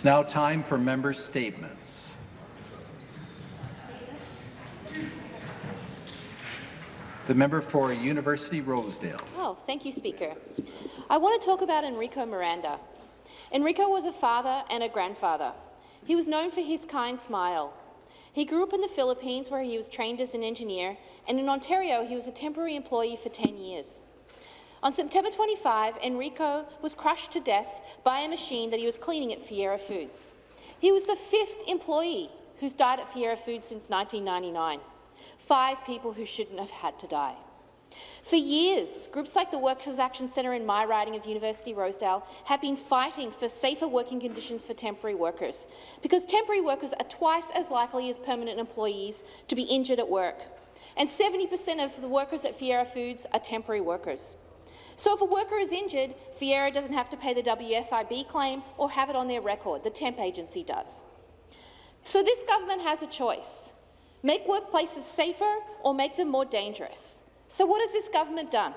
It's now time for member statements. The member for University Rosedale. Oh, thank you, Speaker. I want to talk about Enrico Miranda. Enrico was a father and a grandfather. He was known for his kind smile. He grew up in the Philippines, where he was trained as an engineer, and in Ontario, he was a temporary employee for 10 years. On September 25, Enrico was crushed to death by a machine that he was cleaning at Fiera Foods. He was the fifth employee who's died at Fiera Foods since 1999, five people who shouldn't have had to die. For years, groups like the Workers Action Centre in my riding of University Rosedale have been fighting for safer working conditions for temporary workers, because temporary workers are twice as likely as permanent employees to be injured at work. And 70 per cent of the workers at Fiera Foods are temporary workers. So if a worker is injured, Fiera doesn't have to pay the WSIB claim or have it on their record. The temp agency does. So this government has a choice. Make workplaces safer or make them more dangerous. So what has this government done?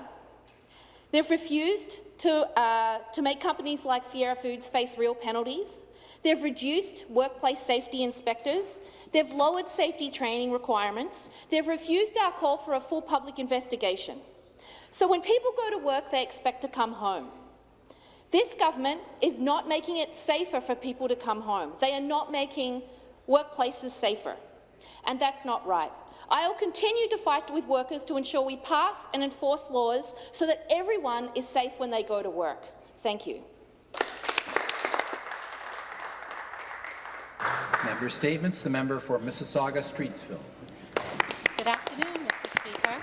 They've refused to, uh, to make companies like Fiera Foods face real penalties. They've reduced workplace safety inspectors. They've lowered safety training requirements. They've refused our call for a full public investigation. So when people go to work, they expect to come home. This government is not making it safer for people to come home. They are not making workplaces safer, and that's not right. I will continue to fight with workers to ensure we pass and enforce laws so that everyone is safe when they go to work. Thank you. Member Statements. The member for Mississauga-Streetsville. Good afternoon, Mr. Speaker.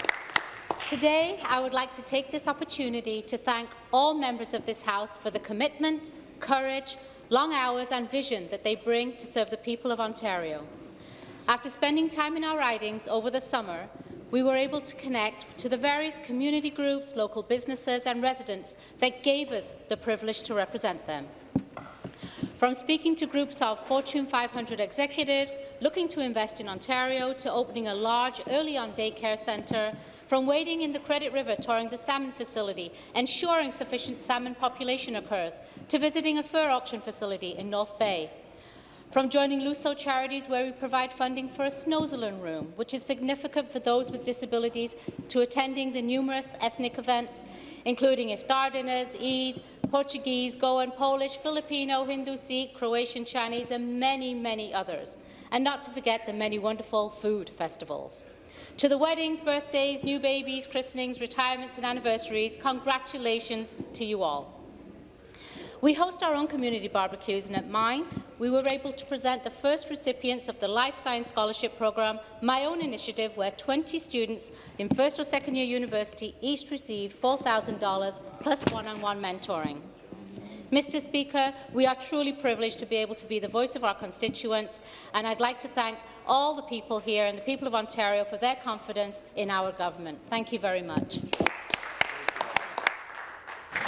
Today, I would like to take this opportunity to thank all members of this House for the commitment, courage, long hours and vision that they bring to serve the people of Ontario. After spending time in our ridings over the summer, we were able to connect to the various community groups, local businesses and residents that gave us the privilege to represent them. From speaking to groups of Fortune 500 executives looking to invest in Ontario to opening a large EarlyON daycare centre, from wading in the Credit River touring the salmon facility, ensuring sufficient salmon population occurs, to visiting a fur auction facility in North Bay, from joining Luso Charities, where we provide funding for a Snoezelen room, which is significant for those with disabilities, to attending the numerous ethnic events, including iftar dinners, Eid, Portuguese, Goan, Polish, Filipino, Hindu, Sikh, Croatian, Chinese, and many, many others. And not to forget the many wonderful food festivals. To the weddings, birthdays, new babies, christenings, retirements and anniversaries, congratulations to you all. We host our own community barbecues, and at mine, we were able to present the first recipients of the Life Science Scholarship Programme, my own initiative, where 20 students in first or second year university each received $4,000 plus one-on-one -on -one mentoring. Mr Speaker, we are truly privileged to be able to be the voice of our constituents, and I'd like to thank all the people here and the people of Ontario for their confidence in our government. Thank you very much.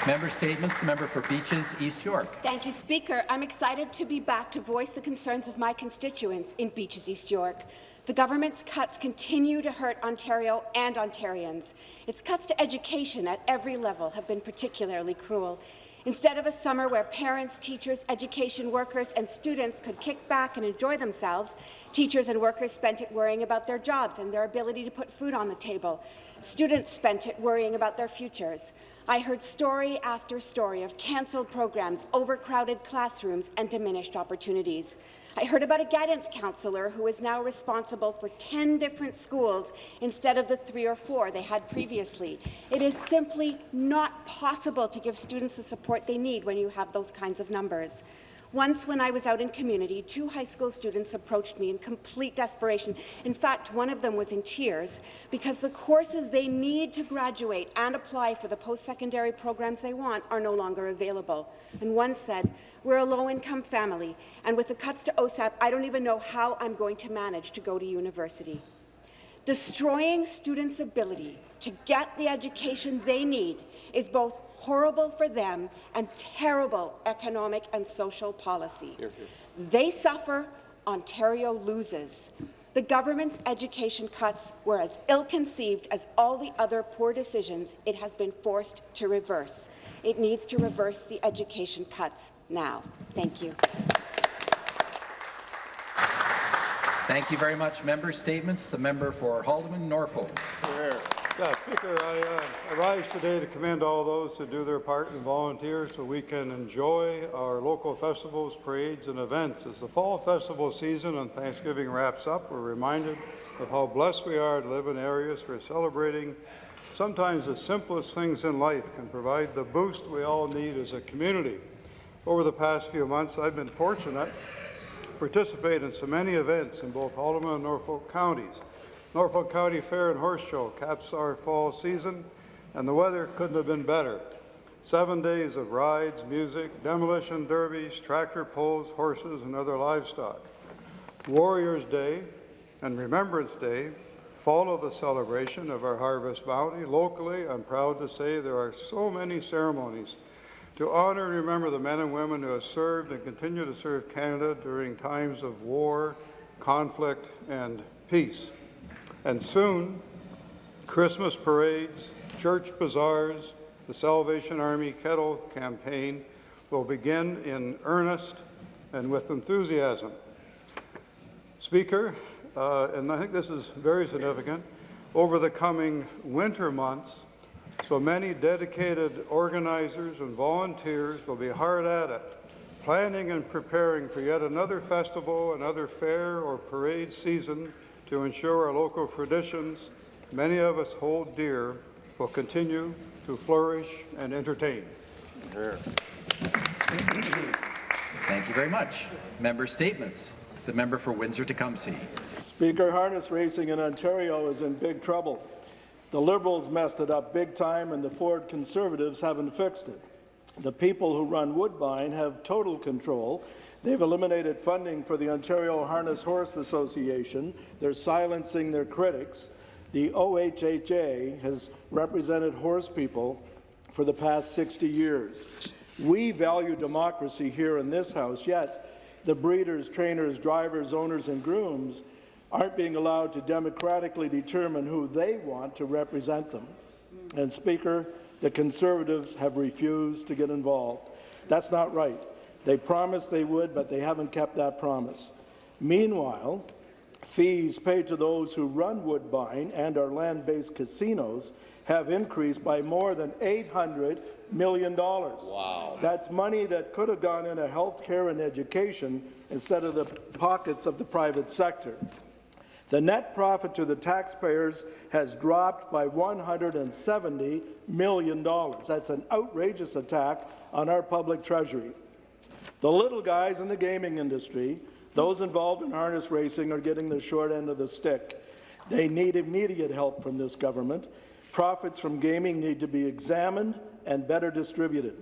Member Statements. The member for Beaches, East York. Thank you, Speaker. I'm excited to be back to voice the concerns of my constituents in Beaches, East York. The government's cuts continue to hurt Ontario and Ontarians. Its cuts to education at every level have been particularly cruel. Instead of a summer where parents, teachers, education workers and students could kick back and enjoy themselves, teachers and workers spent it worrying about their jobs and their ability to put food on the table. Students spent it worrying about their futures. I heard story after story of cancelled programs, overcrowded classrooms and diminished opportunities. I heard about a guidance counsellor who is now responsible for 10 different schools instead of the three or four they had previously. It is simply not possible to give students the support they need when you have those kinds of numbers. Once, when I was out in community, two high school students approached me in complete desperation. In fact, one of them was in tears because the courses they need to graduate and apply for the post-secondary programs they want are no longer available. And one said, we're a low-income family, and with the cuts to OSAP, I don't even know how I'm going to manage to go to university. Destroying students' ability to get the education they need is both horrible for them, and terrible economic and social policy. Hear, hear. They suffer, Ontario loses. The government's education cuts were as ill-conceived as all the other poor decisions it has been forced to reverse. It needs to reverse the education cuts now. Thank you. Thank you very much. Member statements. The member for Haldimand, Norfolk. Yeah, Speaker, I, uh, I rise today to commend all those who do their part and volunteer so we can enjoy our local festivals, parades, and events. As the fall festival season and Thanksgiving wraps up, we're reminded of how blessed we are to live in areas where celebrating sometimes the simplest things in life can provide the boost we all need as a community. Over the past few months, I've been fortunate to participate in so many events in both Haldimand and Norfolk counties. Norfolk County Fair and Horse Show caps our fall season, and the weather couldn't have been better. Seven days of rides, music, demolition derbies, tractor pulls, horses, and other livestock. Warriors Day and Remembrance Day follow the celebration of our harvest bounty. Locally, I'm proud to say there are so many ceremonies to honor and remember the men and women who have served and continue to serve Canada during times of war, conflict, and peace. And soon, Christmas parades, church bazaars, the Salvation Army Kettle campaign will begin in earnest and with enthusiasm. Speaker, uh, and I think this is very significant, over the coming winter months, so many dedicated organizers and volunteers will be hard at it, planning and preparing for yet another festival, another fair or parade season to ensure our local traditions, many of us hold dear, will continue to flourish and entertain. Thank you very much. Member statements. The member for Windsor-Tecumseh. Speaker, harness racing in Ontario is in big trouble. The Liberals messed it up big time, and the Ford Conservatives haven't fixed it. The people who run Woodbine have total control. They've eliminated funding for the Ontario Harness Horse Association. They're silencing their critics. The OHHA has represented horse people for the past 60 years. We value democracy here in this House, yet the breeders, trainers, drivers, owners and grooms aren't being allowed to democratically determine who they want to represent them. And Speaker, the Conservatives have refused to get involved. That's not right. They promised they would, but they haven't kept that promise. Meanwhile, fees paid to those who run Woodbine and our land-based casinos have increased by more than $800 million. Wow. That's money that could have gone into health care and education instead of the pockets of the private sector. The net profit to the taxpayers has dropped by $170 million. That's an outrageous attack on our public treasury. The little guys in the gaming industry, those involved in harness racing, are getting the short end of the stick. They need immediate help from this government. Profits from gaming need to be examined and better distributed.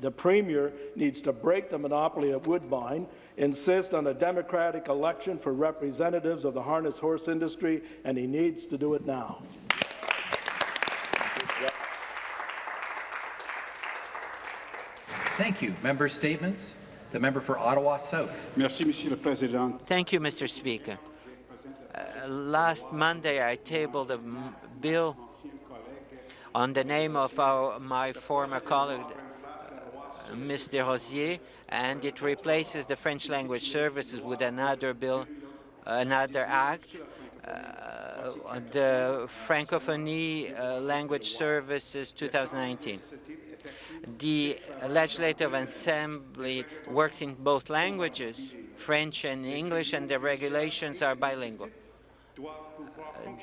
The Premier needs to break the monopoly of Woodbine, insist on a democratic election for representatives of the harness horse industry, and he needs to do it now. Thank you. Member statements. The member for Ottawa South. Merci, Monsieur le Président. Thank you, Mr. Speaker. Uh, last Monday, I tabled a bill on the name of our, my former colleague, uh, Ms. Des Rosiers, and it replaces the French language services with another bill, another act, uh, the Francophonie uh, Language Services 2019. The Legislative Assembly works in both languages, French and English, and the regulations are bilingual. Uh,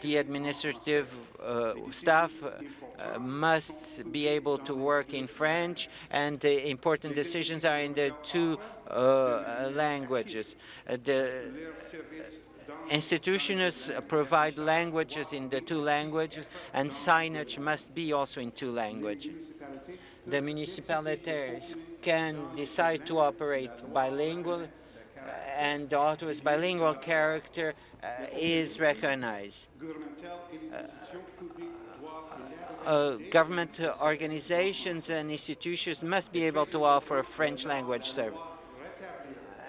the administrative uh, staff uh, must be able to work in French, and the important decisions are in the two uh, languages. Uh, the institutions provide languages in the two languages, and signage must be also in two languages the municipalities can decide to operate bilingual, and and Ottawa's bilingual character uh, is recognized. Uh, uh, government organizations and institutions must be able to offer a French language service.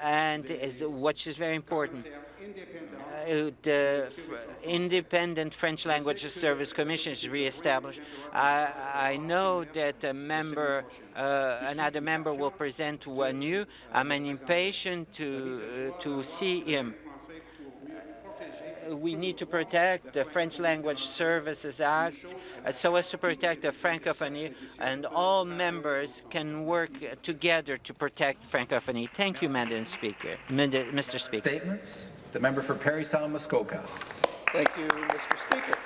And is, which is very important, uh, the independent French language service commission is re-established. I, I, know that a member, uh, another member will present one new. I'm impatient to uh, to see him. we need to protect the French Language Services Act uh, so as to protect the Francophonie, and all members can work together to protect Francophonie. Thank you, Madam Speaker. Mr. Speaker. Statements. The member for Parry Sound Muskoka. Thank you, Mr. Speaker.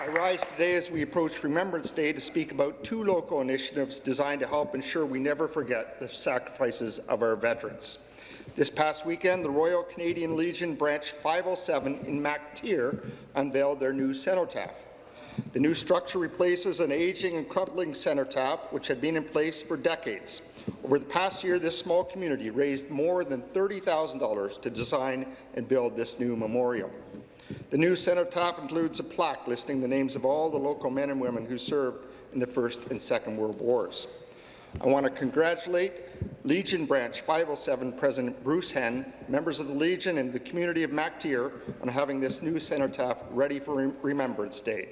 I rise today as we approach Remembrance Day to speak about two local initiatives designed to help ensure we never forget the sacrifices of our veterans. This past weekend, the Royal Canadian Legion Branch 507 in MacTier unveiled their new cenotaph. The new structure replaces an aging and crumbling cenotaph which had been in place for decades. Over the past year, this small community raised more than $30,000 to design and build this new memorial. The new cenotaph includes a plaque listing the names of all the local men and women who served in the First and Second World Wars. I want to congratulate Legion Branch 507 President Bruce Henn, members of the Legion and the community of MacTier on having this new cenotaph ready for Remembrance Day.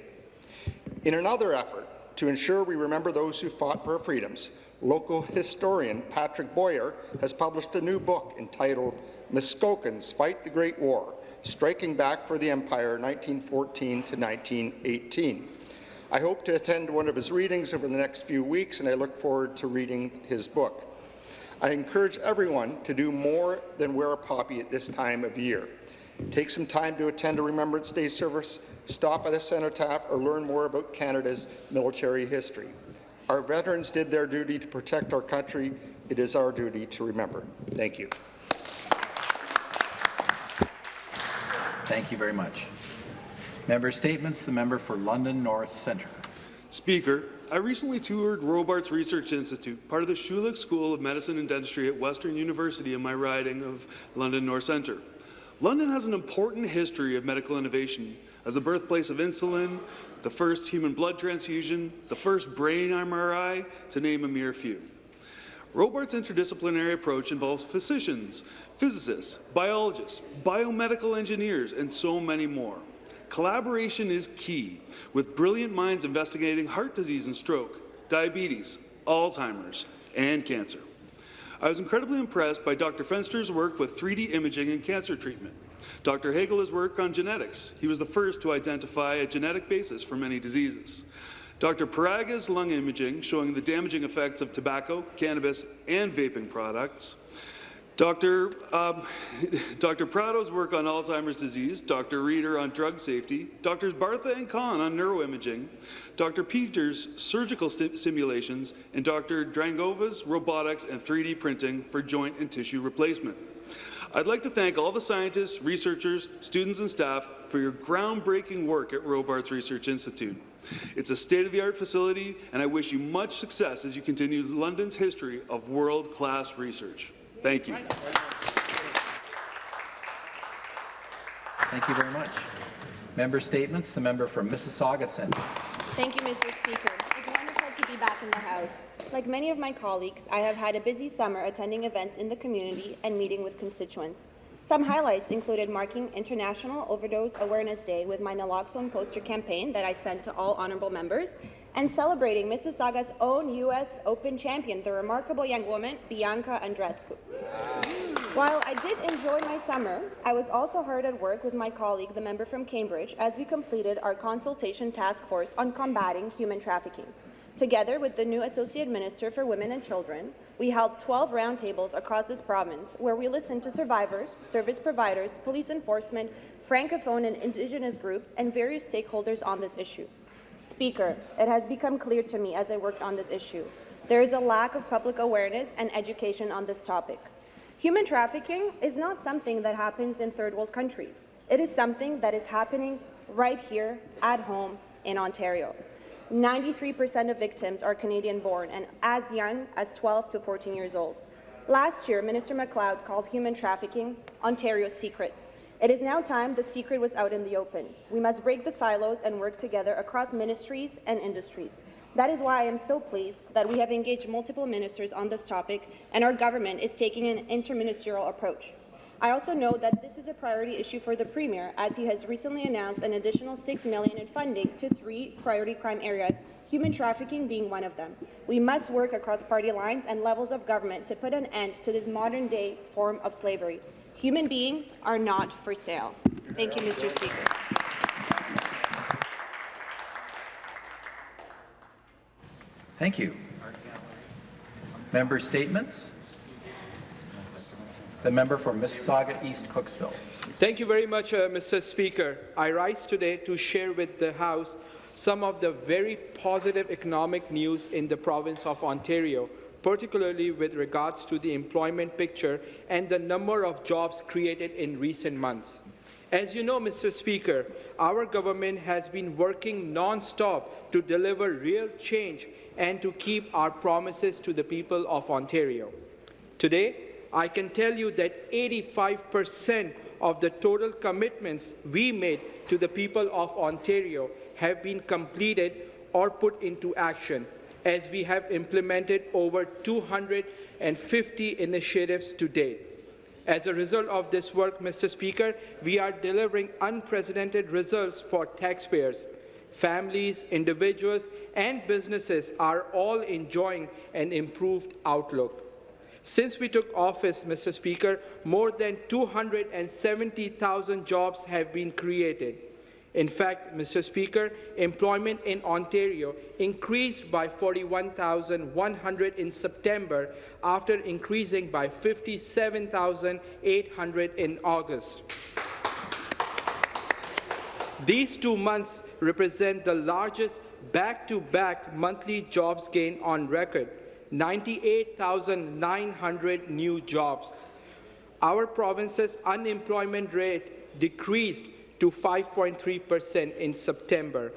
In another effort to ensure we remember those who fought for our freedoms, local historian Patrick Boyer has published a new book entitled Muskokans Fight the Great War, Striking Back for the Empire 1914 to 1918. I hope to attend one of his readings over the next few weeks, and I look forward to reading his book. I encourage everyone to do more than wear a poppy at this time of year. Take some time to attend a Remembrance Day service, stop at a cenotaph, or learn more about Canada's military history. Our veterans did their duty to protect our country. It is our duty to remember. Thank you. Thank you very much. Member Statements, the member for London North Centre. Speaker, I recently toured Robarts Research Institute, part of the Schulich School of Medicine and Dentistry at Western University in my riding of London North Centre. London has an important history of medical innovation as the birthplace of insulin, the first human blood transfusion, the first brain MRI, to name a mere few. Robarts' interdisciplinary approach involves physicians, physicists, biologists, biomedical engineers, and so many more. Collaboration is key, with brilliant minds investigating heart disease and stroke, diabetes, Alzheimer's, and cancer. I was incredibly impressed by Dr. Fenster's work with 3D imaging and cancer treatment. Dr. Hegele's work on genetics. He was the first to identify a genetic basis for many diseases. Dr. Parraga's lung imaging, showing the damaging effects of tobacco, cannabis, and vaping products. Dr. Um, Dr. Prado's work on Alzheimer's disease, Dr. Reeder on drug safety, Drs. Bartha and Khan on neuroimaging, Dr. Peters' surgical simulations, and Dr. Drangova's robotics and 3D printing for joint and tissue replacement. I'd like to thank all the scientists, researchers, students and staff for your groundbreaking work at Robarts Research Institute. It's a state-of-the-art facility, and I wish you much success as you continue London's history of world-class research. Thank you. Thank you very much. Member Statements, the member from Mississauga Centre. Thank you, Mr. Speaker. It's wonderful to be back in the House. Like many of my colleagues, I have had a busy summer attending events in the community and meeting with constituents. Some highlights included marking International Overdose Awareness Day with my naloxone poster campaign that I sent to all honourable members, and celebrating Mississauga's own U.S. Open champion, the remarkable young woman, Bianca Andreescu. While I did enjoy my summer, I was also hard at work with my colleague, the member from Cambridge, as we completed our consultation task force on combating human trafficking. Together with the new Associate Minister for Women and Children, we held 12 roundtables across this province where we listened to survivors, service providers, police enforcement, Francophone and Indigenous groups, and various stakeholders on this issue. Speaker, it has become clear to me as I worked on this issue. There is a lack of public awareness and education on this topic. Human trafficking is not something that happens in third world countries. It is something that is happening right here at home in Ontario. 93% of victims are Canadian-born and as young as 12 to 14 years old. Last year, Minister MacLeod called human trafficking Ontario's secret. It is now time the secret was out in the open. We must break the silos and work together across ministries and industries. That is why I am so pleased that we have engaged multiple ministers on this topic and our government is taking an interministerial approach. I also know that this is a priority issue for the Premier, as he has recently announced an additional 6 million in funding to three priority crime areas, human trafficking being one of them. We must work across party lines and levels of government to put an end to this modern-day form of slavery. Human beings are not for sale. Thank you, Mr. Speaker. Thank you. Member statements. The member for Mississauga East Cooksville. Thank you very much, uh, Mr. Speaker. I rise today to share with the House some of the very positive economic news in the province of Ontario, particularly with regards to the employment picture and the number of jobs created in recent months. As you know, Mr. Speaker, our government has been working non-stop to deliver real change and to keep our promises to the people of Ontario. Today, I can tell you that 85 percent of the total commitments we made to the people of Ontario have been completed or put into action, as we have implemented over 250 initiatives to date. As a result of this work, Mr. Speaker, we are delivering unprecedented results for taxpayers. Families, individuals, and businesses are all enjoying an improved outlook. Since we took office, Mr. Speaker, more than 270,000 jobs have been created. In fact, Mr. Speaker, employment in Ontario increased by 41,100 in September after increasing by 57,800 in August. These two months represent the largest back-to-back -back monthly jobs gain on record, 98,900 new jobs. Our province's unemployment rate decreased to 5.3 percent in September.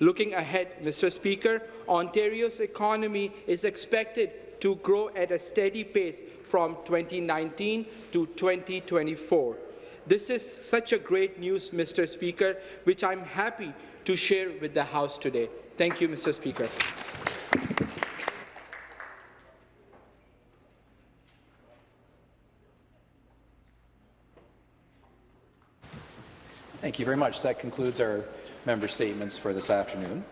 Looking ahead, Mr. Speaker, Ontario's economy is expected to grow at a steady pace from 2019 to 2024. This is such a great news, Mr. Speaker, which I'm happy to share with the House today. Thank you, Mr. Speaker. Thank you very much. That concludes our member statements for this afternoon.